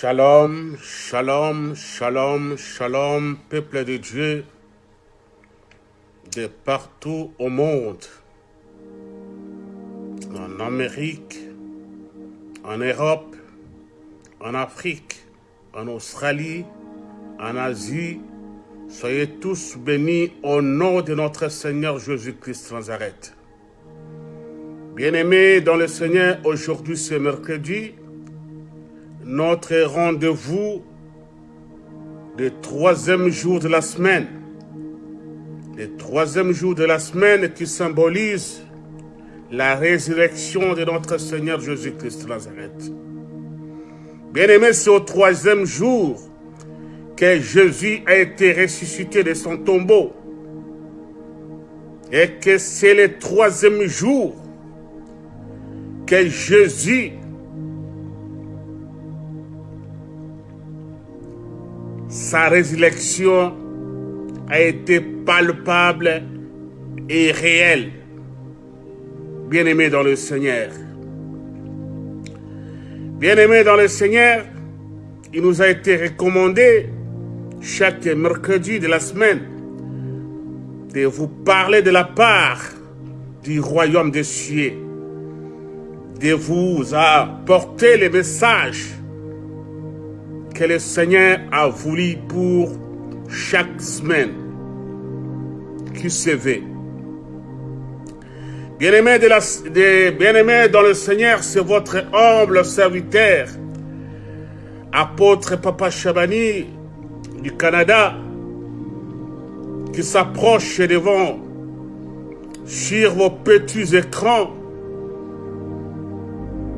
Shalom, shalom, shalom, shalom, peuple de Dieu de partout au monde, en Amérique, en Europe, en Afrique, en Australie, en Asie. Soyez tous bénis au nom de notre Seigneur Jésus-Christ Nazareth. Bien-aimés dans le Seigneur, aujourd'hui c'est mercredi, notre rendez-vous du troisième jour de la semaine. Le troisième jour de la semaine qui symbolise la résurrection de notre Seigneur Jésus-Christ Nazareth. Bien-aimé, c'est au troisième jour que Jésus a été ressuscité de son tombeau. Et que c'est le troisième jour que Jésus sa résurrection a été palpable et réelle. Bien-aimé dans le Seigneur. Bien-aimé dans le Seigneur, il nous a été recommandé chaque mercredi de la semaine de vous parler de la part du royaume des cieux, de vous apporter les messages le Seigneur a voulu pour chaque semaine qui se veut. Bien-aimés bien dans le Seigneur, c'est votre humble serviteur, apôtre Papa Chabani du Canada, qui s'approche devant sur vos petits écrans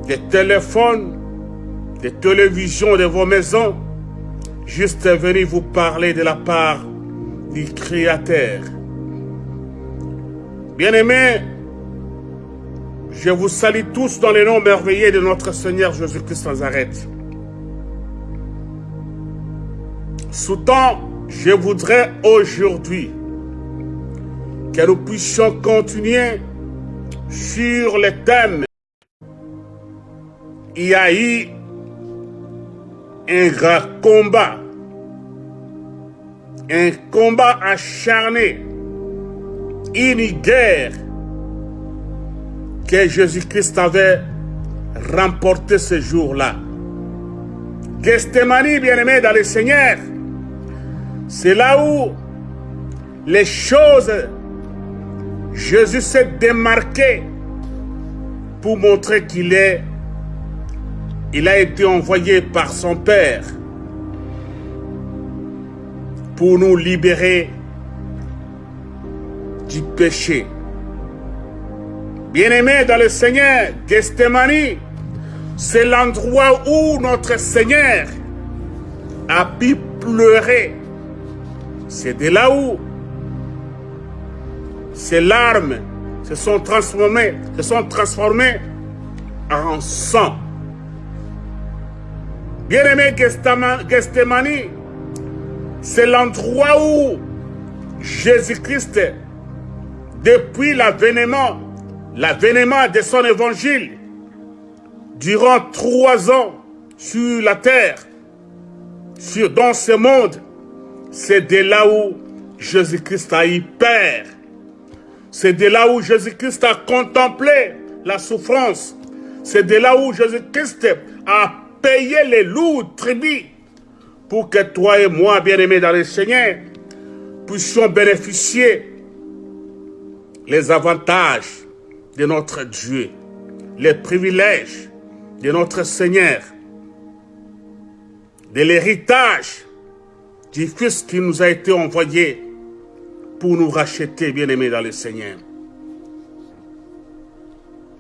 des téléphones des télévisions de vos maisons, juste venir vous parler de la part du Créateur. Bien-aimés, je vous salue tous dans le nom merveilleux de notre Seigneur Jésus-Christ Nazareth. Soutant, je voudrais aujourd'hui que nous puissions continuer sur le thème il un grand combat, un combat acharné, une guerre que Jésus-Christ avait remporté ce jour-là. Gethsemane, bien-aimé dans le Seigneur, c'est là où les choses, Jésus s'est démarqué pour montrer qu'il est il a été envoyé par son Père pour nous libérer du péché. Bien-aimé dans le Seigneur, Gethsemane, c'est l'endroit où notre Seigneur a pu pleurer. C'est de là où ces larmes se sont transformées, se sont transformées en sang. Bien-aimé c'est l'endroit où Jésus-Christ, depuis l'avènement, l'avènement de son évangile, durant trois ans sur la terre, sur, dans ce monde, c'est de là où Jésus-Christ a eu peur. C'est de là où Jésus-Christ a contemplé la souffrance. C'est de là où Jésus-Christ a payer les lourds tribus pour que toi et moi, bien-aimés dans le Seigneur, puissions bénéficier les avantages de notre Dieu, les privilèges de notre Seigneur, de l'héritage du Fils qui nous a été envoyé pour nous racheter, bien-aimés dans le Seigneur.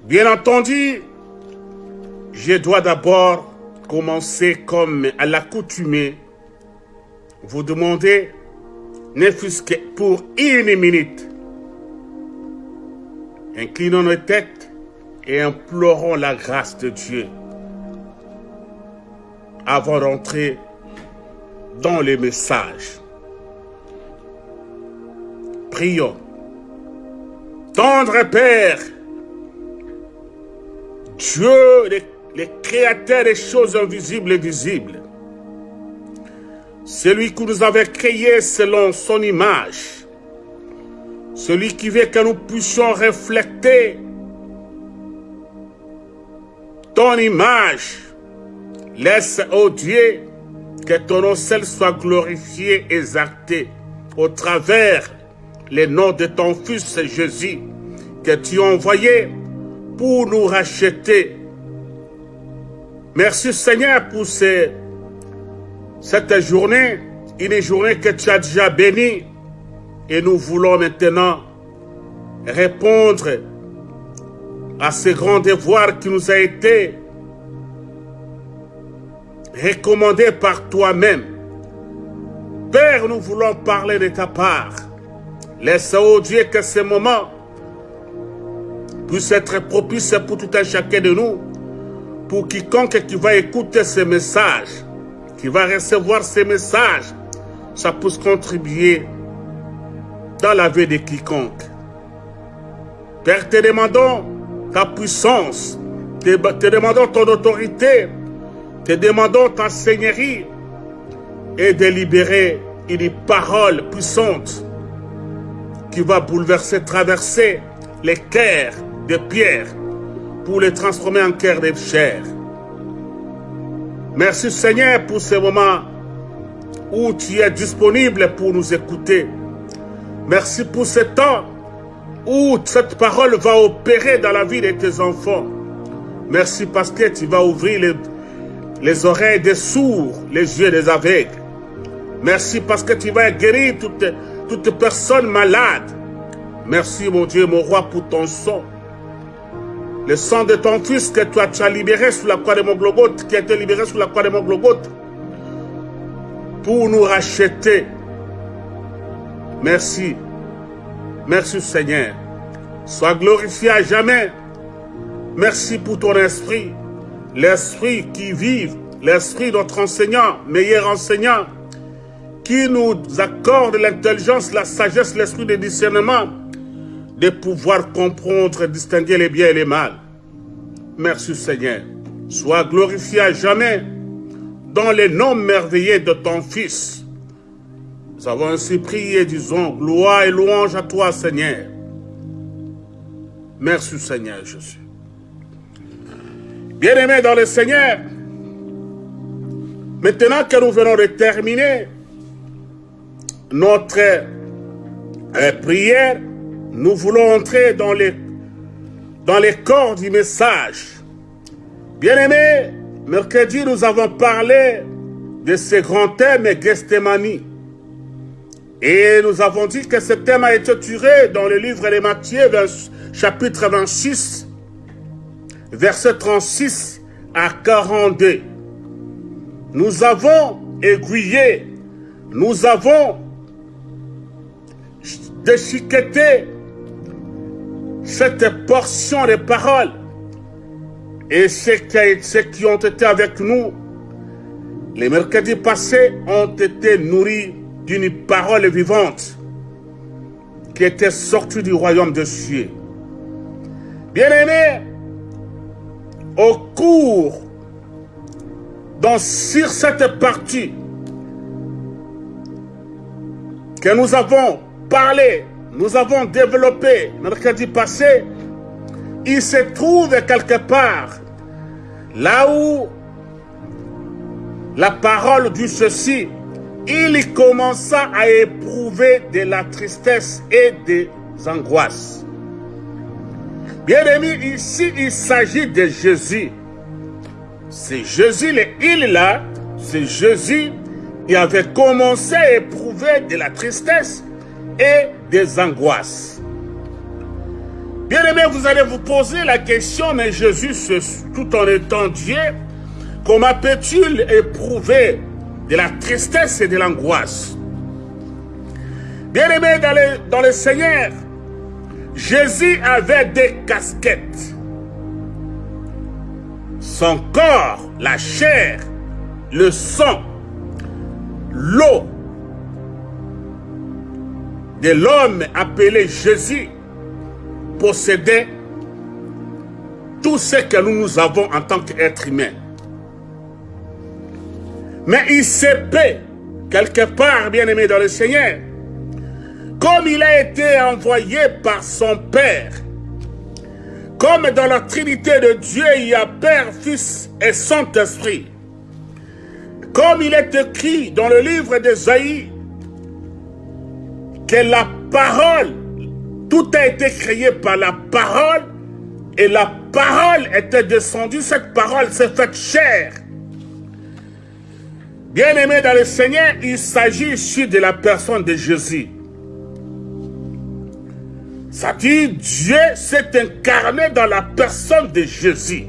Bien entendu, je dois d'abord commencer comme à l'accoutumée, vous demandez, ne fût-ce que pour une minute, inclinons nos têtes et implorons la grâce de Dieu avant d'entrer dans les messages. Prions. Tendre Père, Dieu le créateur des choses invisibles et visibles. celui qui nous avait créés selon son image, celui qui veut que nous puissions refléter ton image. Laisse, ô Dieu, que ton nom seul soit glorifié, et exalté au travers les noms de ton Fils Jésus que tu as envoyé pour nous racheter. Merci Seigneur pour cette journée, une journée que tu as déjà bénie et nous voulons maintenant répondre à ce grand devoir qui nous a été recommandé par toi-même. Père, nous voulons parler de ta part. Laisse, oh Dieu, que ce moment puisse être propice pour tout un chacun de nous, pour quiconque qui va écouter ce message, qui va recevoir ces messages, ça puisse contribuer dans la vie de quiconque. Père, te demandons ta puissance, te, te demandons ton autorité, te demandons ta seigneurie et de libérer une parole puissante qui va bouleverser, traverser les cœurs de pierre pour les transformer en cœur de chair. Merci Seigneur pour ce moment où tu es disponible pour nous écouter. Merci pour ce temps où cette parole va opérer dans la vie de tes enfants. Merci parce que tu vas ouvrir les, les oreilles des sourds, les yeux des aveugles. Merci parce que tu vas guérir toute, toute personne malade. Merci mon Dieu, mon roi, pour ton sang. Le sang de ton fils que toi tu as libéré sous la croix de mon globote, qui a été libéré sous la croix de mon globote, pour nous racheter. Merci. Merci Seigneur. Sois glorifié à jamais. Merci pour ton esprit. L'esprit qui vive, l'esprit notre enseignant, meilleur enseignant, qui nous accorde l'intelligence, la sagesse, l'esprit de discernement, de pouvoir comprendre et distinguer les biens et les mal. Merci Seigneur. Sois glorifié à jamais dans les noms merveilleux de ton Fils. Nous avons ainsi prié, disons, gloire et louange à toi Seigneur. Merci Seigneur Jésus. Bien-aimés dans le Seigneur, maintenant que nous venons de terminer notre euh, prière, nous voulons entrer dans les, corps du message. Bien-aimés, mercredi, nous avons parlé de ce grand thème Gethsemane. Et nous avons dit que ce thème a été tiré dans le livre de Matthieu, chapitre 26, verset 36 à 42. Nous avons aiguillé, nous avons déchiqueté cette portion de paroles et ceux qui, ont été avec nous les mercredis passés ont été nourris d'une parole vivante qui était sortie du royaume de cieux. Bien-aimés, au cours, dans, cette partie que nous avons parlé, nous avons développé mercredi passé, il se trouve quelque part là où la parole dit ceci, il commença à éprouver de la tristesse et des angoisses. Bien aimé, ici il s'agit de Jésus. C'est Jésus, le il là, c'est Jésus qui avait commencé à éprouver de la tristesse et des angoisses. Bien aimé, vous allez vous poser la question, mais Jésus, tout en étant Dieu, comment peut-il éprouver de la tristesse et de l'angoisse? Bien aimé dans le, dans le Seigneur, Jésus avait des casquettes. Son corps, la chair, le sang, l'eau de l'homme appelé Jésus possédait tout ce que nous, nous avons en tant qu'être humain. Mais il se peut quelque part, bien-aimé dans le Seigneur, comme il a été envoyé par son Père, comme dans la Trinité de Dieu, il y a Père, Fils et Saint-Esprit. Comme il est écrit dans le livre d'Esaïe, que la parole, tout a été créé par la parole, et la parole était descendue, cette parole s'est faite chair. Bien-aimé dans le Seigneur, il s'agit ici de la personne de Jésus. Ça dit, Dieu s'est incarné dans la personne de Jésus.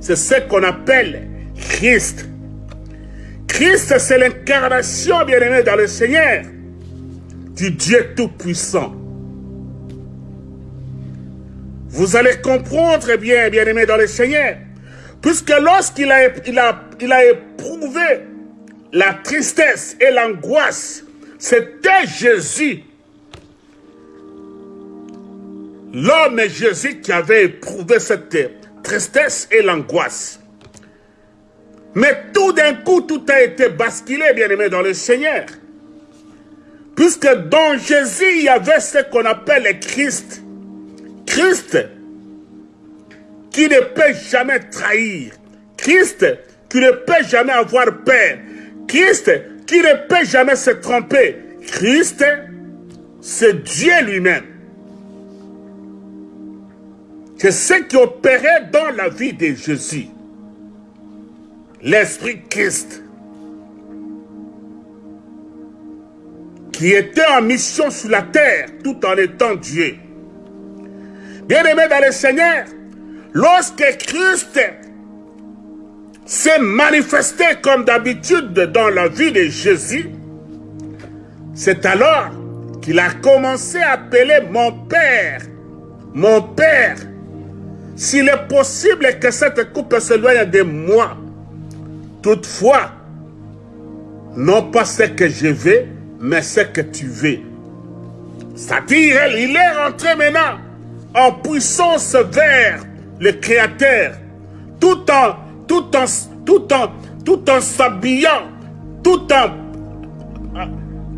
C'est ce qu'on appelle Christ. Christ, c'est l'incarnation, bien-aimé, dans le Seigneur, du Dieu Tout-Puissant. Vous allez comprendre bien, bien-aimé, dans le Seigneur, puisque lorsqu'il a, a, éprouvé la tristesse et l'angoisse, c'était Jésus l'homme Jésus qui avait éprouvé cette tristesse et l'angoisse. Mais tout d'un coup, tout a été basculé, bien aimé, dans le Seigneur. Puisque dans Jésus, il y avait ce qu'on appelle le Christ. Christ qui ne peut jamais trahir. Christ qui ne peut jamais avoir peur. Christ qui ne peut jamais se tromper. Christ, c'est Dieu lui-même. C'est ce qui opérait dans la vie de Jésus. L'Esprit Christ. Qui était en mission sur la terre tout en étant Dieu. Bien-aimé dans le Seigneur, lorsque Christ s'est manifesté comme d'habitude dans la vie de Jésus, c'est alors qu'il a commencé à appeler mon Père, mon Père, s'il est possible que cette coupe s'éloigne de moi, toutefois, non pas ce que je veux, mais ce que tu veux. C'est-à-dire, il est rentré maintenant en puissance vers le Créateur, tout en, tout en, tout en, tout en s'habillant, tout en,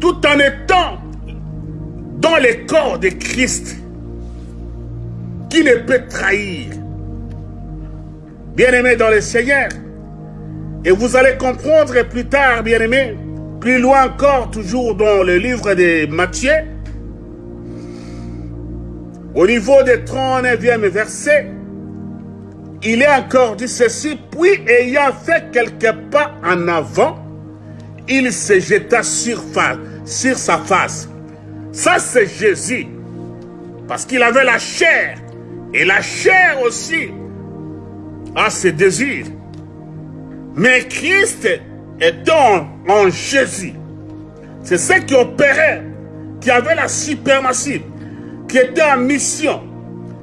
tout en étant dans le corps de Christ qui ne peut trahir. Bien-aimé dans le Seigneur. Et vous allez comprendre plus tard, bien-aimé, plus loin encore, toujours dans le livre de Matthieu, au niveau des 39e verset, il est encore dit ceci, puis ayant fait quelques pas en avant, il se jeta sur, sur sa face. Ça, c'est Jésus. Parce qu'il avait la chair. Et la chair aussi a ses désirs. Mais Christ est en Jésus. C'est ce qui opérait, qui avait la suprématie, qui était en mission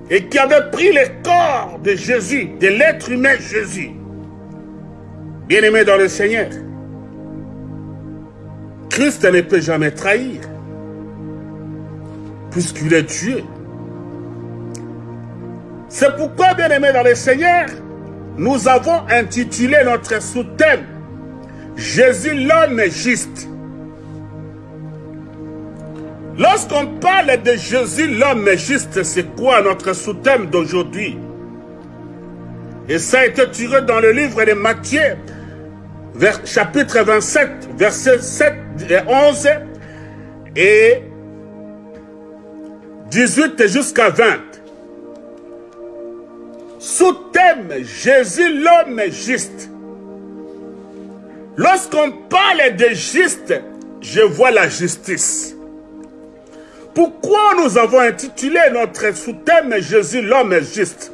et qui avait pris le corps de Jésus, de l'être humain Jésus. Bien-aimé dans le Seigneur, Christ ne peut jamais trahir, puisqu'il est Dieu. C'est pourquoi, bien-aimés dans le Seigneur, nous avons intitulé notre sous-thème Jésus l'homme juste. Lorsqu'on parle de Jésus l'homme juste, c'est quoi notre sous-thème d'aujourd'hui? Et ça a été tiré dans le livre de Matthieu, chapitre 27, versets 7 et 11 et 18 jusqu'à 20. Sous-thème, Jésus l'homme juste. Lorsqu'on parle de juste, je vois la justice. Pourquoi nous avons intitulé notre sous-thème Jésus l'homme juste?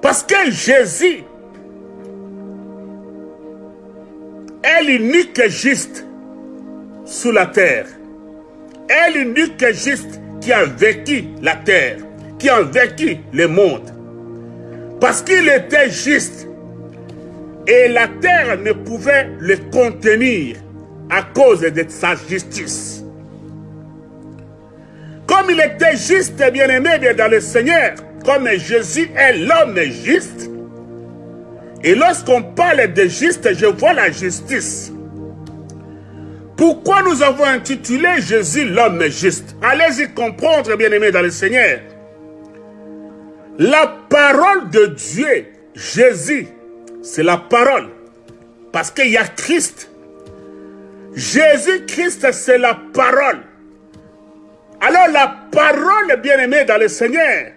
Parce que Jésus est l'unique juste sous la terre. Est l'unique juste qui a vécu la terre qui ont vécu le monde. Parce qu'il était juste. Et la terre ne pouvait le contenir à cause de sa justice. Comme il était juste bien-aimé dans le Seigneur, comme Jésus est l'homme juste, et lorsqu'on parle de juste, je vois la justice. Pourquoi nous avons intitulé Jésus l'homme juste? Allez-y comprendre, bien-aimés dans le Seigneur. La parole de Dieu, Jésus, c'est la parole. Parce qu'il y a Christ. Jésus-Christ, c'est la parole. Alors la parole, bien-aimée dans le Seigneur,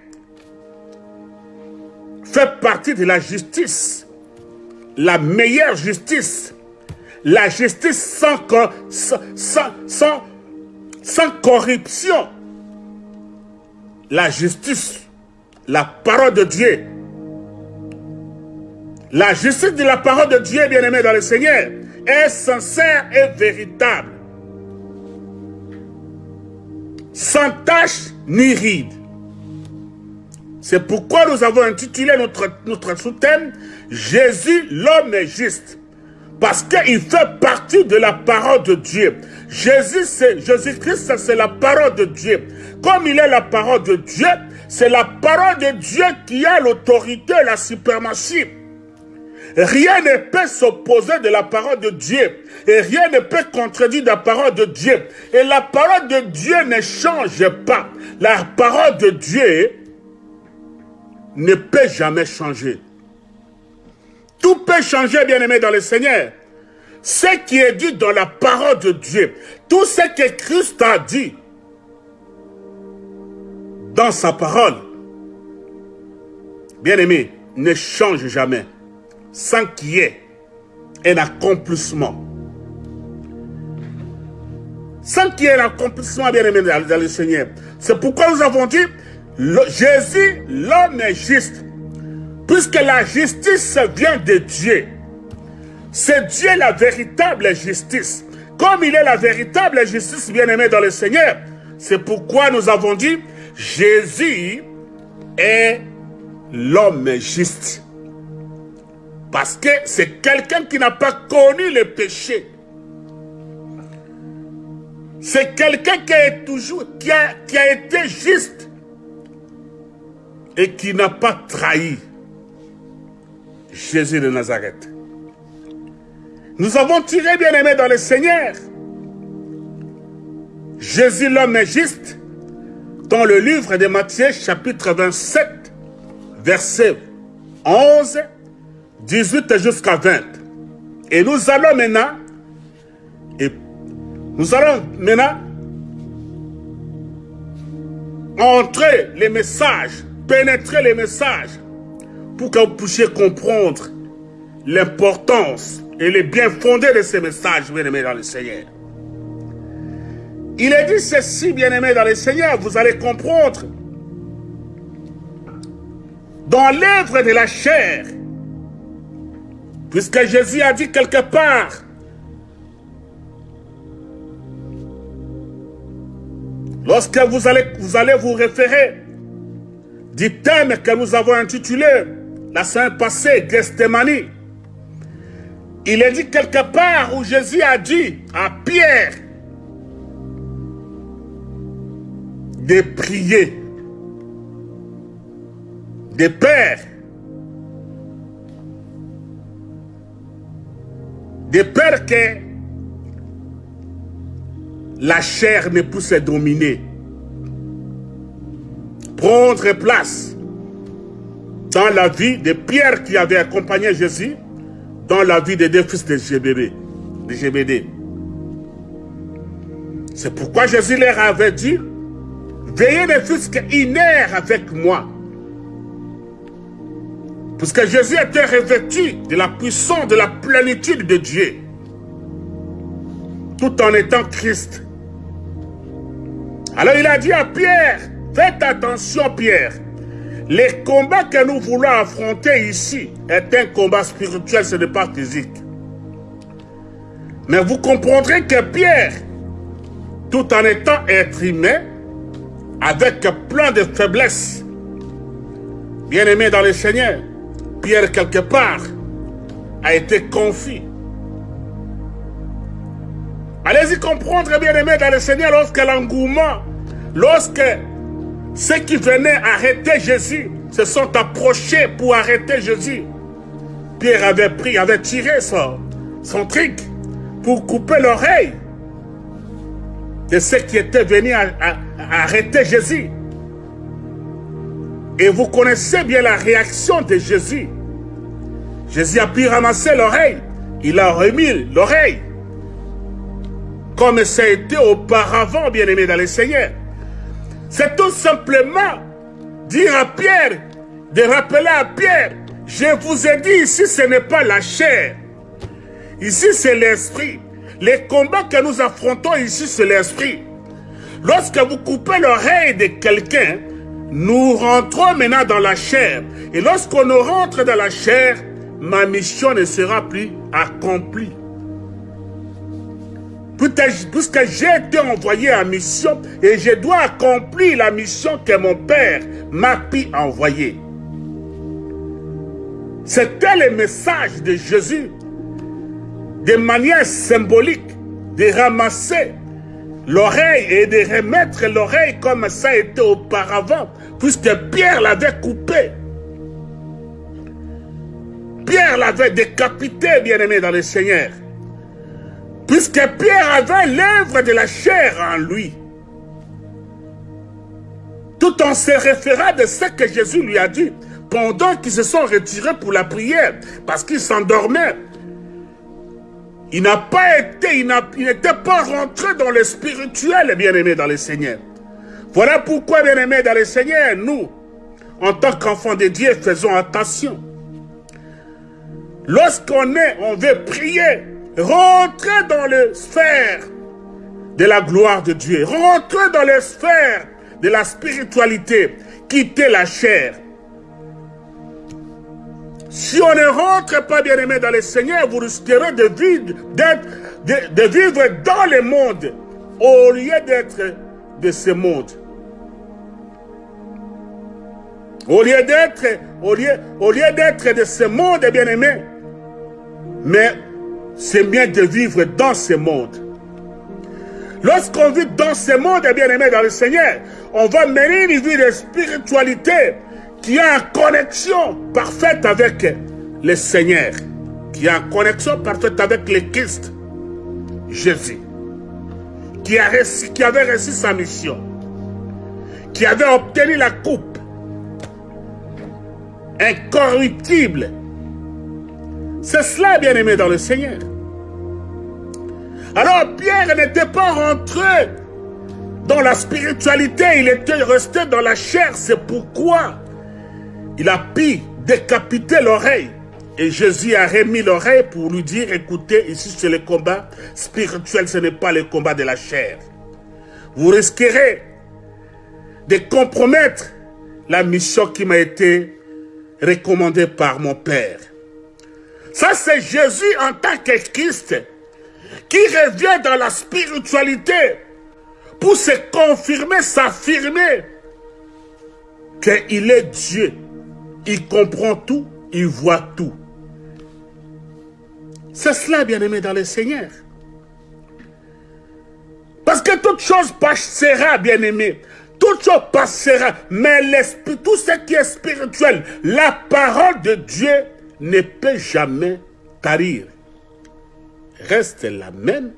fait partie de la justice. La meilleure justice. La justice sans, sans, sans, sans corruption. La justice, la parole de Dieu. La justice de la parole de Dieu, bien-aimé dans le Seigneur, est sincère et véritable. Sans tache ni ride. C'est pourquoi nous avons intitulé notre, notre sous-thème Jésus, l'homme est juste. Parce qu'il fait partie de la parole de Dieu. Jésus-Christ, c'est la parole de Dieu. Comme il est la parole de Dieu, c'est la parole de Dieu qui a l'autorité, la suprématie. Rien ne peut s'opposer de la parole de Dieu. Et rien ne peut contredire la parole de Dieu. Et la parole de Dieu ne change pas. La parole de Dieu ne peut jamais changer. Tout peut changer, bien-aimé, dans le Seigneur. Ce qui est dit dans la parole de Dieu, tout ce que Christ a dit dans sa parole, bien-aimé, ne change jamais sans qu'il y ait un accomplissement. Sans qu'il y ait un accomplissement, bien aimé dans le Seigneur. C'est pourquoi nous avons dit, Jésus, l'homme est juste. Puisque la justice vient de Dieu. C'est Dieu la véritable justice. Comme il est la véritable justice, bien aimé dans le Seigneur. C'est pourquoi nous avons dit, Jésus est l'homme juste. Parce que c'est quelqu'un qui n'a pas connu le péché. C'est quelqu'un qui a toujours, qui a, a été juste et qui n'a pas trahi Jésus de Nazareth. Nous avons tiré bien aimé dans le Seigneur. Jésus l'homme est juste dans le livre de Matthieu chapitre 27 verset 11 18 jusqu'à 20. Et nous allons maintenant, et nous allons maintenant entrer les messages, pénétrer les messages, pour que vous puissiez comprendre l'importance et les bien fondés de ces messages, bien-aimés dans le Seigneur. Il est dit ceci, bien-aimés dans le Seigneur, vous allez comprendre. Dans l'œuvre de la chair, Puisque Jésus a dit quelque part, lorsque vous allez, vous référer du thème que nous avons intitulé la semaine passée, Gethsemane, il est dit quelque part où Jésus a dit à Pierre de prier, de Père, de peur que la chair ne puisse dominer. Prendre place dans la vie de Pierre qui avait accompagné Jésus, dans la vie des deux fils de. De GBD. C'est pourquoi Jésus leur avait dit, veillez fût qu'une heure avec moi. Puisque Jésus était revêtu de la puissance, de la plénitude de Dieu. Tout en étant Christ. Alors il a dit à Pierre, faites attention Pierre. Les combats que nous voulons affronter ici est un combat spirituel, ce n'est pas physique. Mais vous comprendrez que Pierre, tout en étant être humain, avec plein de faiblesses, bien aimé dans le Seigneur, Pierre, quelque part, a été confit. Allez-y comprendre, bien aimé, dans le Seigneur, lorsque l'engouement, lorsque ceux qui venaient arrêter Jésus se sont approchés pour arrêter Jésus, Pierre avait pris, avait tiré son, son truc pour couper l'oreille de ceux qui étaient venus arrêter Jésus. Et vous connaissez bien la réaction de Jésus. Jésus a pu ramasser l'oreille. Il a remis l'oreille. Comme ça a été auparavant, bien-aimé dans le Seigneur. C'est tout simplement dire à Pierre, de rappeler à Pierre, je vous ai dit ici ce n'est pas la chair. Ici c'est l'esprit. Les combats que nous affrontons ici c'est l'esprit. Lorsque vous coupez l'oreille de quelqu'un, nous rentrons maintenant dans la chair. Et lorsqu'on rentre dans la chair, ma mission ne sera plus accomplie. Puisque j'ai été envoyé en mission et je dois accomplir la mission que mon Père m'a pu envoyer. C'était le message de Jésus, de manière symbolique, de ramasser l'oreille et de remettre l'oreille comme ça était auparavant, puisque Pierre l'avait coupé. Pierre l'avait décapité, bien-aimé dans le Seigneur. Puisque Pierre avait l'œuvre de la chair en lui. Tout en se référant de ce que Jésus lui a dit pendant qu'ils se sont retirés pour la prière, parce qu'ils s'endormaient. Il n'a pas été, il n'était pas rentré dans le spirituel, bien-aimé dans le Seigneur. Voilà pourquoi, bien-aimé dans le Seigneur, nous, en tant qu'enfants de Dieu, faisons attention. Lorsqu'on est, on veut prier, rentrer dans le sphère de la gloire de Dieu, rentrer dans les sphères de la spiritualité, quitter la chair. Si on ne rentre pas bien aimé dans le Seigneur, vous risquerez de vivre, de, de vivre dans le monde au lieu d'être de ce monde. Au lieu d'être, au lieu, au lieu d'être de ce monde, bien aimé, mais c'est bien de vivre dans ce monde. Lorsqu'on vit dans ce monde, bien aimé dans le Seigneur, on va mener une vie de spiritualité qui a une connexion parfaite avec le Seigneur, qui a une connexion parfaite avec le Christ, Jésus, qui, a qui avait reçu sa mission, qui avait obtenu la coupe incorruptible c'est cela, bien-aimé, dans le Seigneur. Alors Pierre n'était pas rentré dans la spiritualité, il était resté dans la chair. C'est pourquoi il a pu décapiter l'oreille. Et Jésus a remis l'oreille pour lui dire, écoutez, ici c'est le combat spirituel, ce n'est pas le combat de la chair. Vous risquerez de compromettre la mission qui m'a été recommandée par mon Père. Ça, c'est Jésus en tant que Christ qui revient dans la spiritualité pour se confirmer, s'affirmer qu'il est Dieu. Il comprend tout, il voit tout. C'est cela, bien-aimé, dans le Seigneur. Parce que toute chose passera, bien-aimé. Toute chose passera. Mais tout ce qui est spirituel, la parole de Dieu ne peut jamais tarir. Reste la même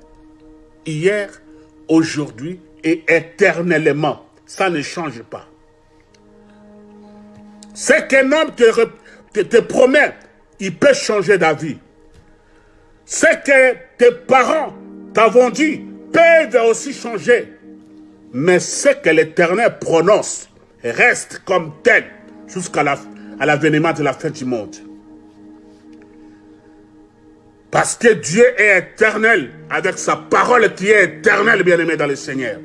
hier, aujourd'hui et éternellement. Ça ne change pas. Ce qu'un homme te, promet, il peut changer d'avis. Ce que tes parents t'avons dit peuvent aussi changer. Mais ce que l'Éternel prononce reste comme tel jusqu'à l'avènement de la fin du monde. Parce que Dieu est éternel, avec sa parole qui est éternelle, bien-aimé dans le Seigneur.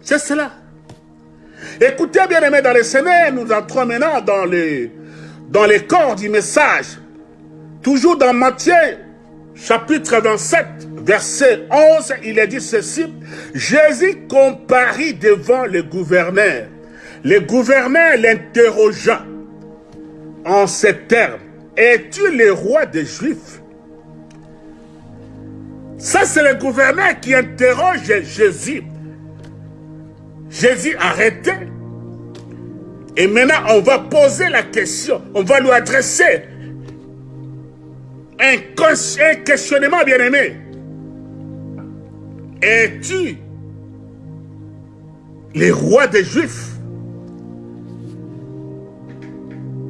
C'est cela. Écoutez, bien-aimé dans le Seigneur, nous entrons maintenant dans les, dans les corps du message. Toujours dans Matthieu, chapitre 27, verset 11, il est dit ceci. Jésus comparit devant le gouverneur. Le gouverneur l'interrogea en ces termes. Es-tu le roi des Juifs? Ça, c'est le gouverneur qui interroge Jésus. Jésus arrêté. Et maintenant, on va poser la question. On va lui adresser un, questionnement bien-aimé. es-tu les rois des Juifs?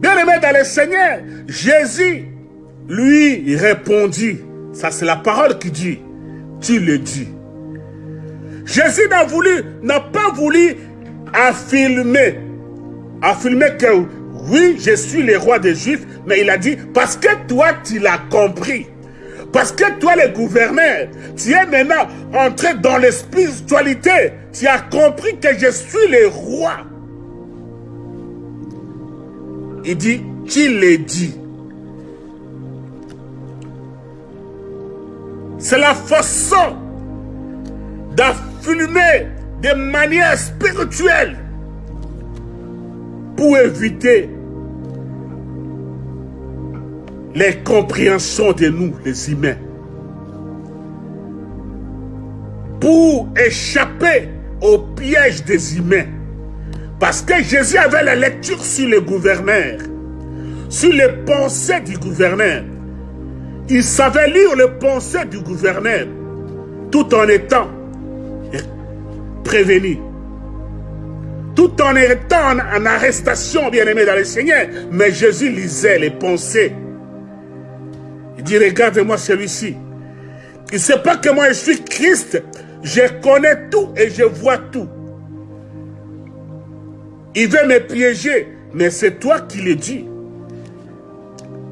Bien-aimé dans le Seigneur, Jésus lui répondit, ça c'est la parole qui dit, tu le dis. Jésus n'a voulu, n'a pas voulu affirmer, affirmer que oui, je suis le roi des Juifs, mais il a dit, parce que toi, tu l'as compris. Parce que toi, le gouverneur, tu es maintenant entré dans la spiritualité. Tu as compris que je suis le roi. Il dit, tu l'as dit? C'est la façon d'affirmer de manière spirituelle pour éviter les compréhensions de nous, les humains. Pour échapper au piège des humains. Parce que Jésus avait la lecture sur le gouverneur, sur les pensées du gouverneur. Il savait lire les pensées du gouverneur tout en étant prévenu. Tout en étant en arrestation, bien-aimé dans le Seigneur. Mais Jésus lisait les pensées il dit, regarde-moi celui-ci. Il ne sait pas que moi je suis Christ. Je connais tout et je vois tout. Il veut me piéger, mais c'est toi qui le dis.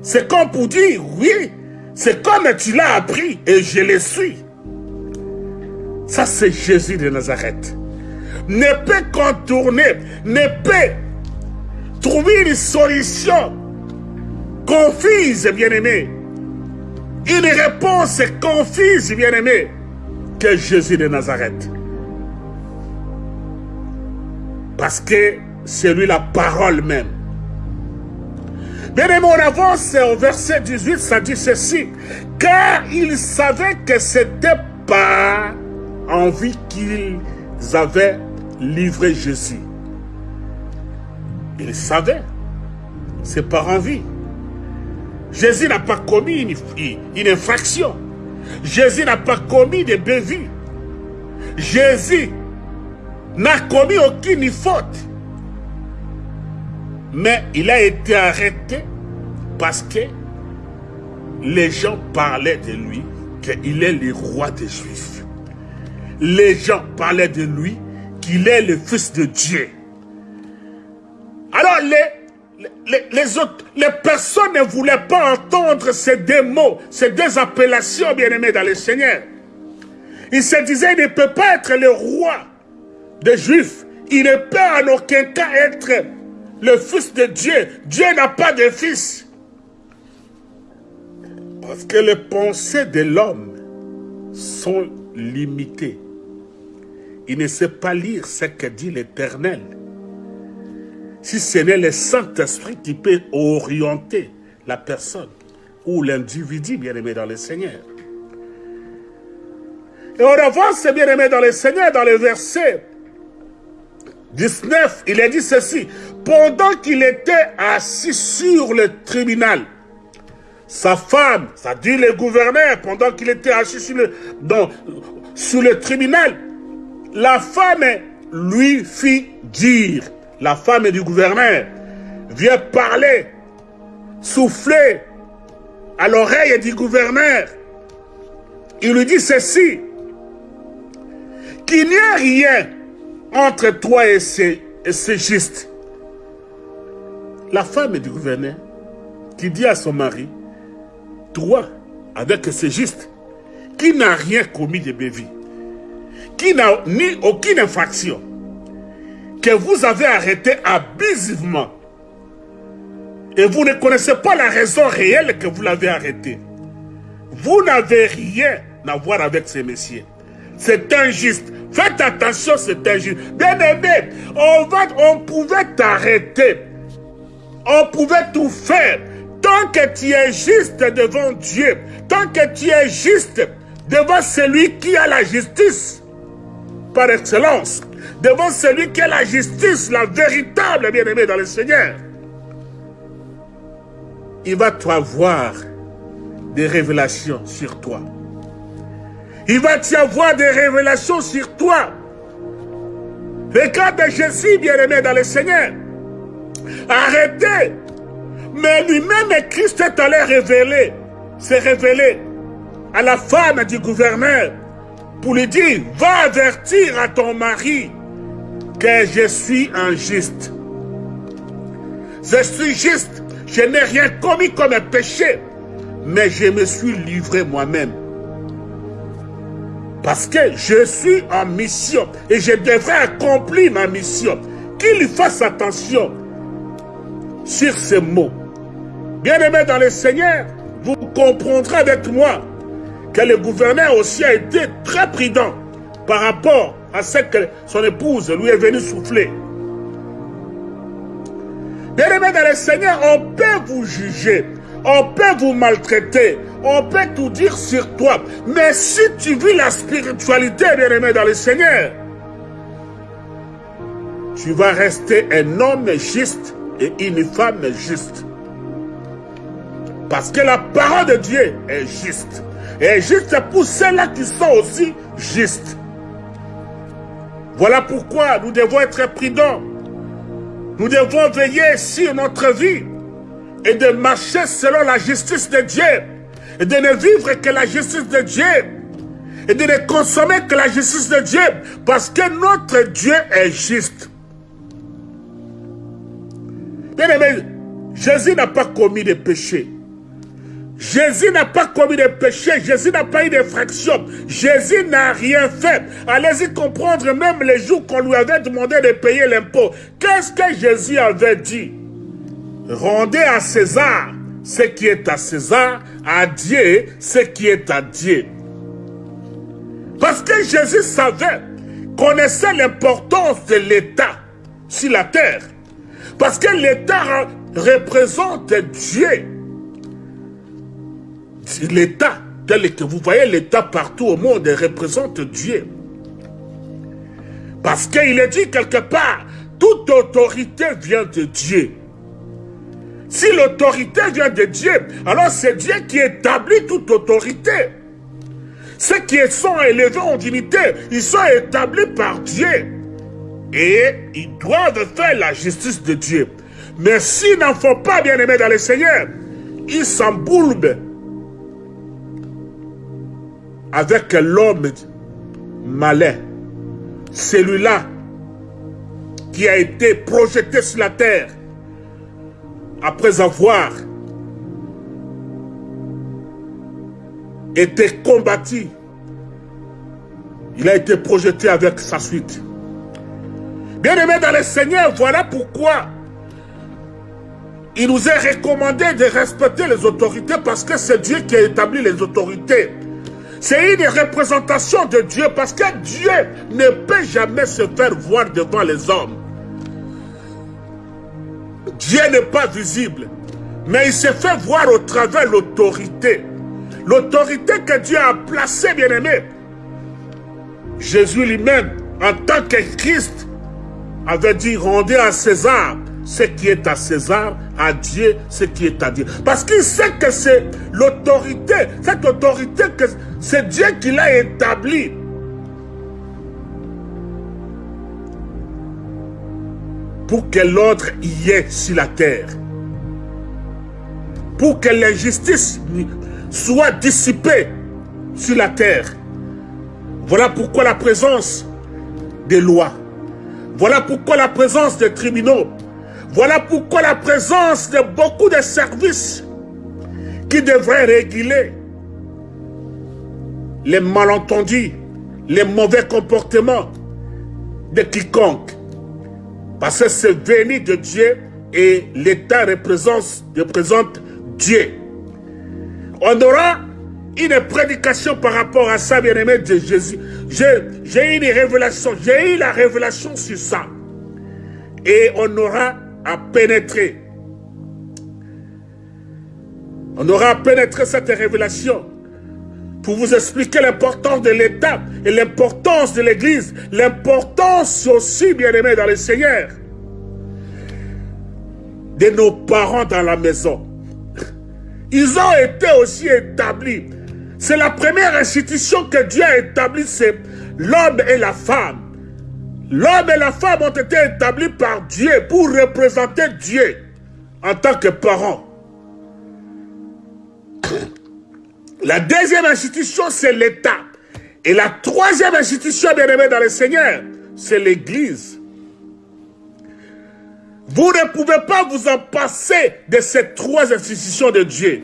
C'est comme pour dire, oui, c'est comme tu l'as appris et je le suis. Ça, c'est Jésus de Nazareth. Ne peut contourner, ne peut trouver une solution confuse, bien-aimé, une réponse confuse, bien-aimé, que Jésus de Nazareth. Parce que c'est lui la parole même. Bien-aimé, on avance au verset 18, ça dit ceci. Car il savait que c'était pas envie qu'ils avaient livré Jésus. Il savait. C'est par envie. Jésus n'a pas commis une, infraction. Jésus n'a pas commis de bévues. Jésus n'a commis aucune faute. Mais il a été arrêté parce que les gens parlaient de lui qu'il est le roi des Juifs. Les gens parlaient de lui qu'il est le fils de Dieu. Alors les autres, les personnes ne voulaient pas entendre ces deux mots, ces deux appellations, bien-aimés dans le Seigneur. Ils se disaient, il ne peut pas être le roi des Juifs. Il ne peut en aucun cas être le fils de Dieu. Dieu n'a pas de fils. Parce que les pensées de l'homme sont limitées. Il ne sait pas lire ce que dit l'Éternel si ce n'est le Saint-Esprit qui peut orienter la personne ou l'individu bien-aimé dans le Seigneur. Et on avance, bien-aimé dans le Seigneur, dans le verset 19, il a dit ceci. Pendant qu'il était assis sur le tribunal, sa femme, ça dit le gouverneur, pendant qu'il était assis sur le, sur le tribunal, la femme lui fit dire, la femme du gouverneur, vient parler, souffler à l'oreille du gouverneur. Il lui dit ceci, qu'il n'y a rien entre toi et ces, et juste. La femme du gouverneur qui dit à son mari, toi, avec ces juste, qui n'a rien commis de bévi, qui n'a ni aucune infraction, que vous avez arrêté abusivement. Et vous ne connaissez pas la raison réelle que vous l'avez arrêté. Vous n'avez rien à voir avec ces messieurs. C'est injuste. Faites attention, c'est injuste. Bien aimé, on, va, on pouvait t'arrêter. On pouvait tout faire. Tant que tu es juste devant Dieu, tant que tu es juste devant celui qui a la justice par excellence, devant celui qui est la justice, la véritable bien-aimée dans le Seigneur, il va avoir des révélations sur toi. Il va y avoir des révélations sur toi. Regarde Jésus, bien-aimé dans le Seigneur. Arrêtez. Mais lui-même, Christ est allé révéler, s'est révélé à la femme du gouverneur pour lui dire, va avertir à ton mari que je suis un juste. Je suis juste, je n'ai rien commis comme un péché, mais je me suis livré moi-même. Parce que je suis en mission et je devrais accomplir ma mission. Qu'il fasse attention sur ces mots. Bien-aimés dans le Seigneur, vous comprendrez avec moi que le gouverneur aussi a été très prudent par rapport à ce que son épouse lui est venue souffler. Bien-aimés dans le Seigneur, on peut vous juger, on peut vous maltraiter, on peut tout dire sur toi. Mais si tu vis la spiritualité, bien-aimé dans le Seigneur, tu vas rester un homme juste et une femme juste. Parce que la parole de Dieu est juste. Et juste pour ceux-là qui sont aussi justes. Voilà pourquoi nous devons être prudents. Nous devons veiller sur notre vie et de marcher selon la justice de Dieu et de ne vivre que la justice de Dieu et de ne consommer que la justice de Dieu parce que notre Dieu est juste. Bien aimé, Jésus n'a pas commis de péché. Jésus n'a pas commis de péché, Jésus n'a pas eu d'effraction, Jésus n'a rien fait. Allez-y comprendre même les jours qu'on lui avait demandé de payer l'impôt. Qu'est-ce que Jésus avait dit? Rendez à César ce qui est à César, à Dieu ce qui est à Dieu. Parce que Jésus savait, connaissait l'importance de l'État sur la terre. Parce que l'État représente Dieu l'État, tel que vous voyez l'État partout au monde, représente Dieu. Parce qu'il est dit quelque part, toute autorité vient de Dieu. Si l'autorité vient de Dieu, alors c'est Dieu qui établit toute autorité. Ceux qui sont élevés en dignité, ils sont établis par Dieu. Et ils doivent faire la justice de Dieu. Mais s'ils n'en font pas, bien aimés dans le Seigneur, ils s'embourbent avec l'homme malin, celui-là qui a été projeté sur la terre après avoir été combattu, il a été projeté avec sa suite. Bien-aimé dans le Seigneur, voilà pourquoi il nous est recommandé de respecter les autorités parce que c'est Dieu qui a établi les autorités. C'est une représentation de Dieu parce que Dieu ne peut jamais se faire voir devant les hommes. Dieu n'est pas visible, mais il se fait voir au travers l'autorité. L'autorité que Dieu a placée, bien-aimé. Jésus lui-même, en tant que Christ, avait dit, rendez à César ce qui est à César, à Dieu ce qui est à Dieu. Parce qu'il sait que c'est l'autorité, cette autorité, que c'est Dieu qui l'a établie. Pour que l'ordre y ait sur la terre. Pour que l'injustice soit dissipée sur la terre. Voilà pourquoi la présence des lois. Voilà pourquoi la présence des tribunaux voilà pourquoi la présence de beaucoup de services qui devraient réguler les malentendus, les mauvais comportements de quiconque. Parce que c'est venu de Dieu et l'État représente, représente Dieu. On aura une prédication par rapport à ça, bien-aimé de Jésus. J'ai une révélation, j'ai eu la révélation sur ça. Et on aura à pénétrer. On aura pénétré cette révélation pour vous expliquer l'importance de l'État et l'importance de l'Église, l'importance aussi, bien aimé dans le Seigneur, de nos parents dans la maison. Ils ont été aussi établis. C'est la première institution que Dieu a établie, c'est l'homme et la femme. L'homme et la femme ont été établis par Dieu pour représenter Dieu en tant que parents. La deuxième institution, c'est l'État. Et la troisième institution, bien aimée dans le Seigneur, c'est l'Église. Vous ne pouvez pas vous en passer de ces trois institutions de Dieu.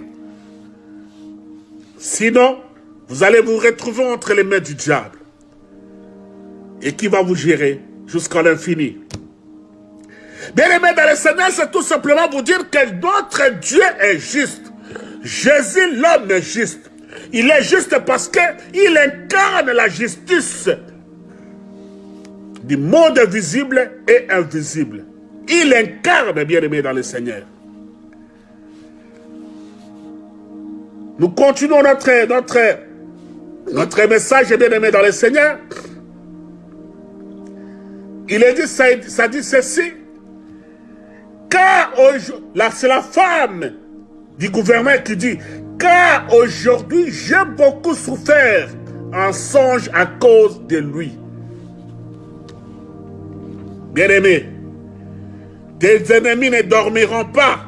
Sinon, vous allez vous retrouver entre les mains du diable. Et qui va vous gérer jusqu'à l'infini. Bien aimé dans le Seigneur, c'est tout simplement vous dire que notre Dieu est juste. Jésus, l'homme, est juste. Il est juste parce qu'il incarne la justice du monde visible et invisible. Il incarne, bien aimé dans le Seigneur. Nous continuons notre, notre, notre message, bien aimé dans le Seigneur. Il est dit, ça, dit ceci. Car c'est la femme du gouvernement qui dit, car aujourd'hui j'ai beaucoup souffert en songe à cause de lui. Bien-aimé, tes ennemis ne dormiront pas.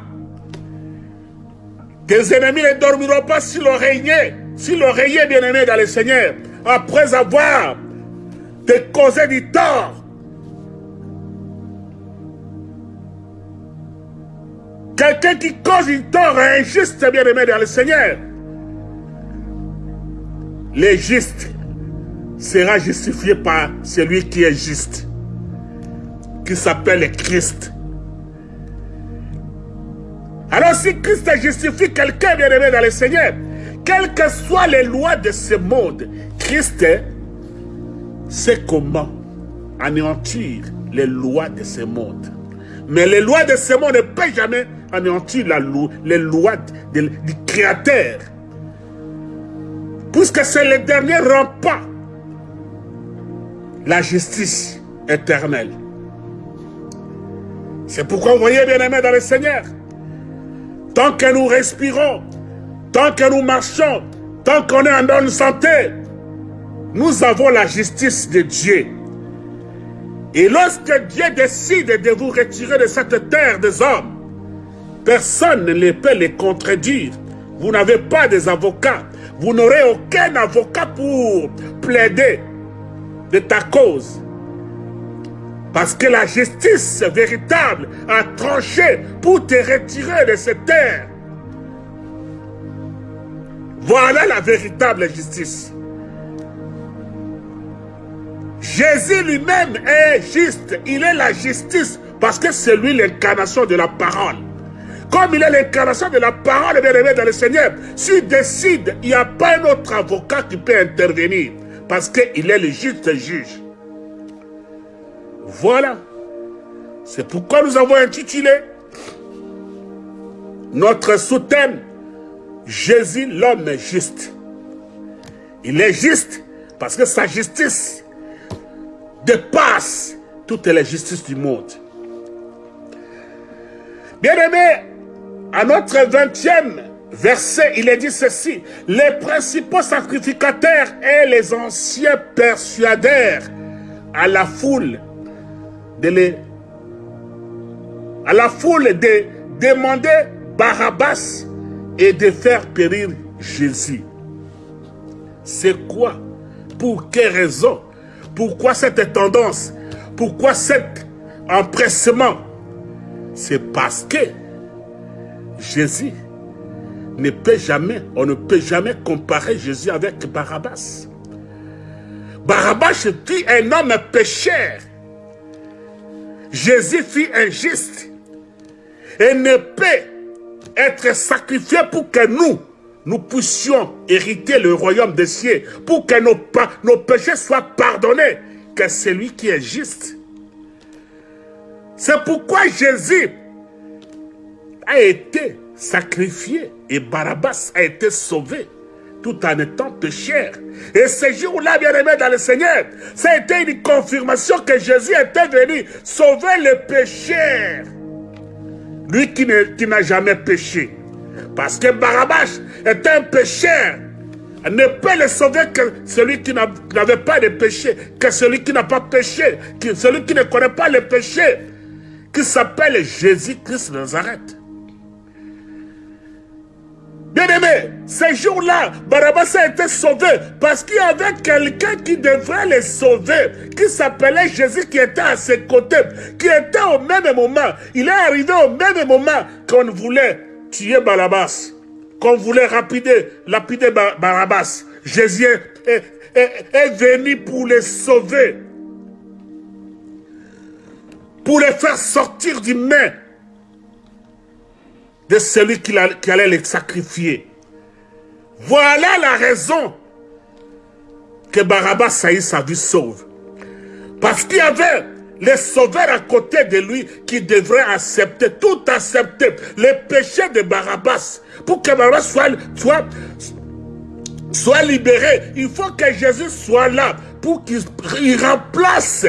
Tes ennemis ne dormiront pas si l'oreiller, si l'oreiller bien-aimé dans le Seigneur, après avoir te causé du tort, Quelqu'un qui cause une tort injuste, bien-aimé dans le Seigneur. Le juste sera justifié par celui qui est juste, qui s'appelle Christ. Alors si Christ justifie quelqu'un, bien-aimé dans le Seigneur, quelles que soient les lois de ce monde, Christ sait comment anéantir les lois de ce monde. Mais les lois de ce monde ne peuvent jamais anéantir la loi, les lois du Créateur. Puisque c'est le dernier rempart. La justice éternelle. C'est pourquoi vous voyez, bien aimé dans le Seigneur, tant que nous respirons, tant que nous marchons, tant qu'on est en bonne santé, nous avons la justice de Dieu. Et lorsque Dieu décide de vous retirer de cette terre des hommes, personne ne peut les contredire. Vous n'avez pas des avocats. Vous n'aurez aucun avocat pour plaider de ta cause. Parce que la justice véritable a tranché pour te retirer de cette terre. Voilà la véritable justice. Jésus lui-même est juste. Il est la justice parce que c'est lui l'incarnation de la parole. Comme il est l'incarnation de la parole bien-aimée dans le Seigneur, s'il décide, il n'y a pas un autre avocat qui peut intervenir parce qu'il est le juste juge. Voilà. C'est pourquoi nous avons intitulé notre sous-thème Jésus l'homme juste. Il est juste parce que sa justice dépasse toutes les justices du monde. Bien-aimé, à notre 20e verset, il est dit ceci. Les principaux sacrificateurs et les anciens persuadèrent à la foule de les, à la foule de demander Barabbas et de faire périr Jésus. C'est quoi? Pour quelle raison? Pourquoi cette tendance? Pourquoi cet empressement? C'est parce que Jésus ne peut jamais, on ne peut jamais comparer Jésus avec Barabbas. Barabbas fut un homme pécheur. Jésus fut injuste. Et ne peut être sacrifié pour que nous, nous puissions hériter le royaume des cieux pour que nos, nos péchés soient pardonnés, que c'est lui qui est juste. C'est pourquoi Jésus a été sacrifié et Barabbas a été sauvé tout en étant pécheur. Et ce jour-là, bien aimé dans le Seigneur, ça a été une confirmation que Jésus était venu sauver les pécheurs. Lui qui n'a jamais péché. Parce que Barabbas est un pécheur ne peut le sauver que celui qui n'avait pas de péché, que celui qui n'a pas péché, que celui qui ne connaît pas le péché, qui s'appelle Jésus-Christ de Nazareth. Bien-aimé, ces jours-là, Barabbas a été sauvé parce qu'il y avait quelqu'un qui devrait le sauver, qui s'appelait Jésus, qui était à ses côtés, qui était au même moment. Il est arrivé au même moment qu'on voulait tuer Barabbas, qu'on voulait rapider, lapider Barabbas. Jésus est, est venu pour les sauver, pour les faire sortir du main de celui qui, allait les sacrifier. Voilà la raison que Barabbas eu sa vie sauve. Parce qu'il y avait les sauveurs à côté de lui qui devraient accepter, tout accepter, les péchés de Barabbas. Pour que Barabbas soit, soit, soit libéré, il faut que Jésus soit là pour qu'il remplace